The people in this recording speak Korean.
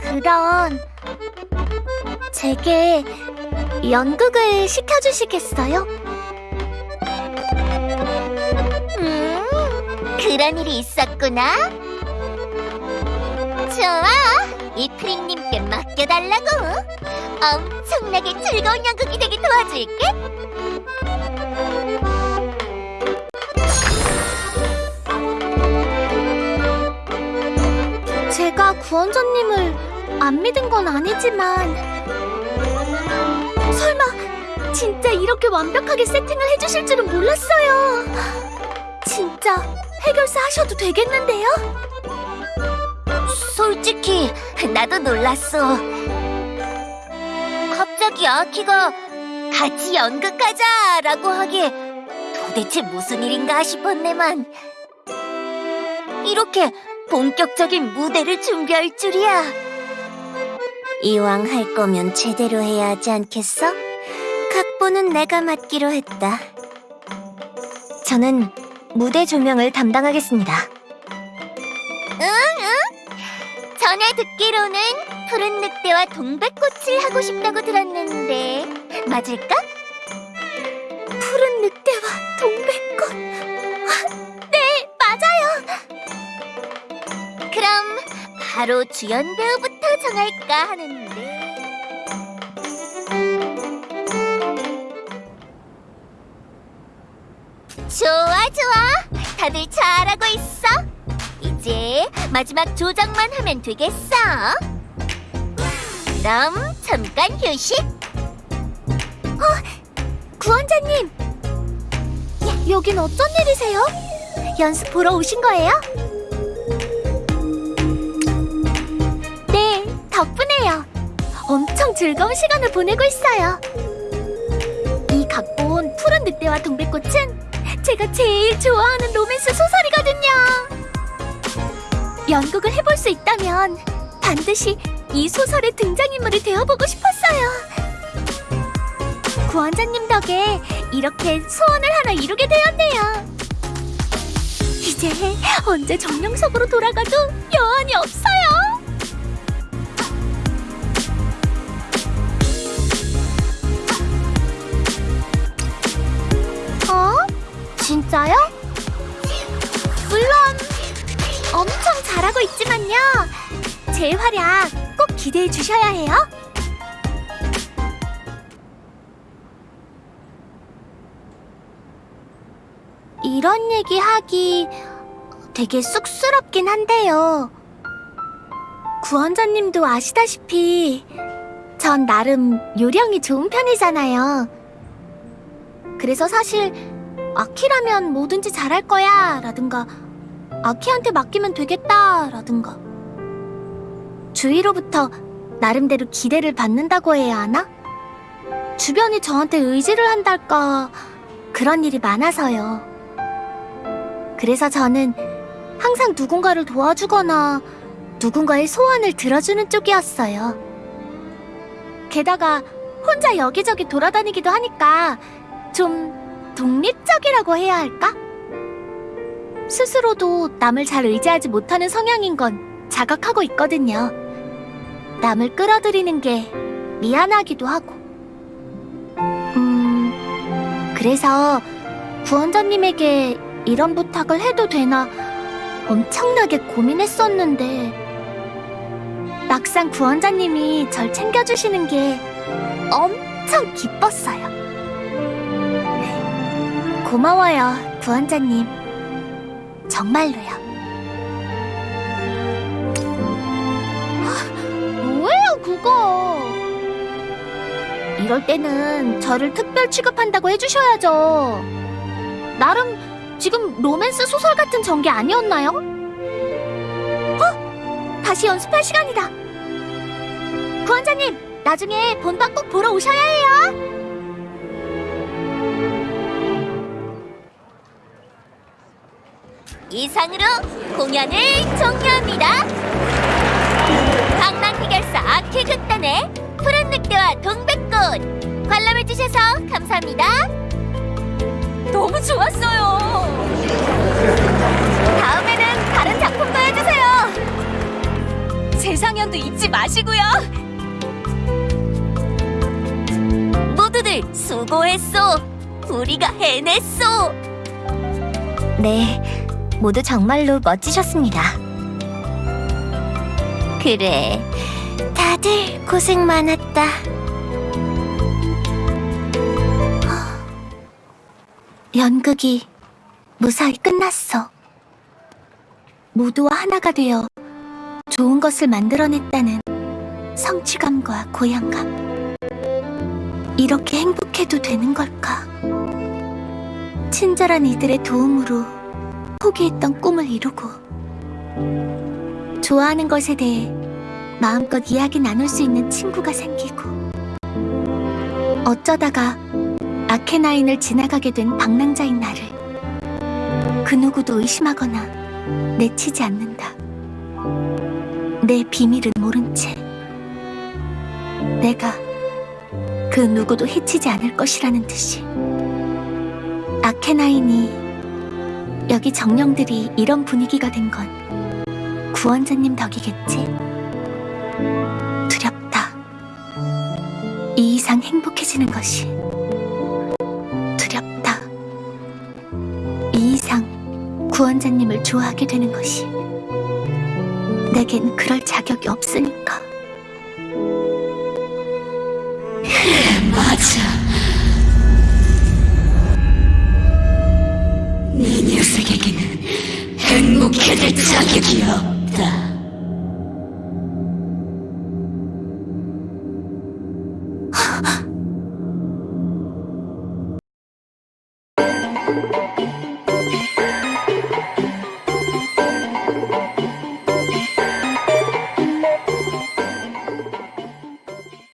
그럼 제게 연극을 시켜주시겠어요? 음, 그런 일이 있었구나. 좋아, 이 프린님께 맡겨달라고. 엄청나게 즐거운 연극이 되게 도와줄게. 구원자님을 안 믿은 건 아니지만 설마 진짜 이렇게 완벽하게 세팅을 해주실 줄은 몰랐어요. 진짜 해결사 하셔도 되겠는데요? 솔직히 나도 놀랐어. 갑자기 아키가 같이 연극하자 라고 하기에 도대체 무슨 일인가 싶었네만. 이렇게 본격적인 무대를 준비할 줄이야. 이왕 할 거면 제대로 해야 하지 않겠어? 각본은 내가 맡기로 했다. 저는 무대 조명을 담당하겠습니다. 응, 응. 전에 듣기로는 푸른 늑대와 동백꽃을 하고 싶다고 들었는데 맞을까? 바로 주연 배우부터 정할까 하는데. 좋아, 좋아. 다들 잘하고 있어. 이제 마지막 조정만 하면 되겠어. 그럼 잠깐 휴식. 구원자님. 여긴 어쩐 일이세요? 연습 보러 오신 거예요? 덕분에요. 엄청 즐거운 시간을 보내고 있어요. 이 각본 푸른 늑대와 동백꽃은 제가 제일 좋아하는 로맨스 소설이거든요. 연극을 해볼 수 있다면 반드시 이 소설의 등장인물이 되어보고 싶었어요. 구원자님 덕에 이렇게 소원을 하나 이루게 되었네요. 이제 언제 정령석으로 돌아가도 여한이 없어요. 진짜요? 물론 엄청 잘하고 있지만요. 제 활약 꼭 기대해 주셔야 해요. 이런 얘기 하기 되게 쑥스럽긴 한데요. 구원자님도 아시다시피 전 나름 요령이 좋은 편이잖아요. 그래서 사실 아키라면 뭐든지 잘할 거야 라든가 아키한테 맡기면 되겠다 라든가 주위로부터 나름대로 기대를 받는다고 해야 하나? 주변이 저한테 의지를 한달까 그런 일이 많아서요. 그래서 저는 항상 누군가를 도와주거나 누군가의 소원을 들어주는 쪽이었어요. 게다가 혼자 여기저기 돌아다니기도 하니까 좀 독립적이라고 해야 할까? 스스로도 남을 잘 의지하지 못하는 성향인 건 자각하고 있거든요. 남을 끌어들이는 게 미안하기도 하고. 음, 그래서 구원자님에게 이런 부탁을 해도 되나 엄청나게 고민했었는데 막상 구원자님이 절 챙겨주시는 게 엄청 기뻤어요. 고마워요, 구원자님. 정말로요. 뭐예요, 그거? 이럴 때는 저를 특별 취급한다고 해주셔야죠. 나름 지금 로맨스 소설 같은 전개 아니었나요? 어? 다시 연습할 시간이다. 구원자님, 나중에 본방 꼭 보러 오셔야 해요. 이상으로 공연을 종료합니다. 강남 해결사 아키 극단의 푸른 늑대와 동백꽃 관람해주셔서 감사합니다. 너무 좋았어요. 다음에는 다른 작품도 해주세요. 세상엔 마시고요. 모두들 수고했어. 우리가 해냈어. 네, 모두 정말로 멋지셨습니다. 그래, 다들 고생 많았다. 연극이 무사히 끝났어. 모두와 하나가 되어 좋은 것을 만들어냈다는 성취감과 고향감. 이렇게 행복해도 되는 걸까? 친절한 이들의 도움으로 포기했던 꿈을 이루고 좋아하는 것에 대해 마음껏 이야기 나눌 수 있는 친구가 생기고 어쩌다가 아케나인을 지나가게 된 방랑자인 나를 그 누구도 의심하거나 내치지 않는다. 내 비밀을 모른 채 내가 그 누구도 해치지 않을 것이라는 듯이 아케나인이 여기 정령들이 이런 분위기가 된 건 구원자님 덕이겠지? 두렵다. 이 이상 행복해지는 것이 두렵다. 이 이상 구원자님을 좋아하게 되는 것이 내겐 그럴 자격이 없으니까. 決射撃を。だ。